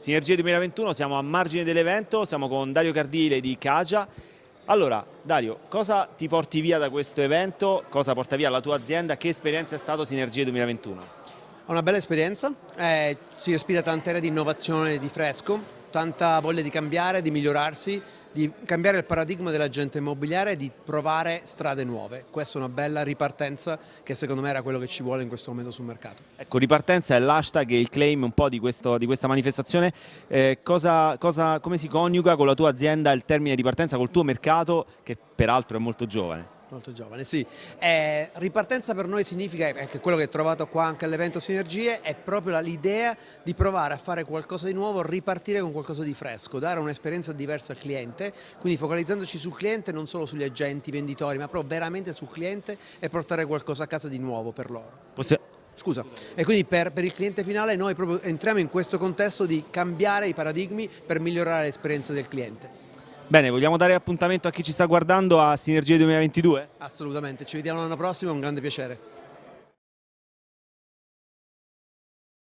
Sinergie 2021, siamo a margine dell'evento, siamo con Dario Cardile di Cagia. Allora, Dario, cosa ti porti via da questo evento? Cosa porta via la tua azienda? Che esperienza è stato Sinergie 2021? Una bella esperienza, eh, si respira tanta era di innovazione, di fresco, tanta voglia di cambiare, di migliorarsi, di cambiare il paradigma dell'agente immobiliare e di provare strade nuove. Questa è una bella ripartenza che secondo me era quello che ci vuole in questo momento sul mercato. Ecco, ripartenza è l'hashtag e il claim un po' di, questo, di questa manifestazione. Eh, cosa, cosa, come si coniuga con la tua azienda il termine di partenza, col tuo mercato che peraltro è molto giovane? Molto giovane, sì. Eh, ripartenza per noi significa, che quello che ho trovato qua anche all'evento Sinergie, è proprio l'idea di provare a fare qualcosa di nuovo, ripartire con qualcosa di fresco, dare un'esperienza diversa al cliente, quindi focalizzandoci sul cliente, non solo sugli agenti, venditori, ma proprio veramente sul cliente e portare qualcosa a casa di nuovo per loro. Possi Scusa, e quindi per, per, il cliente finale noi proprio entriamo in questo contesto di cambiare i paradigmi per migliorare l'esperienza del cliente. Bene, vogliamo dare appuntamento a chi ci sta guardando a Sinergie 2022? Assolutamente, ci vediamo l'anno prossimo, è un grande piacere.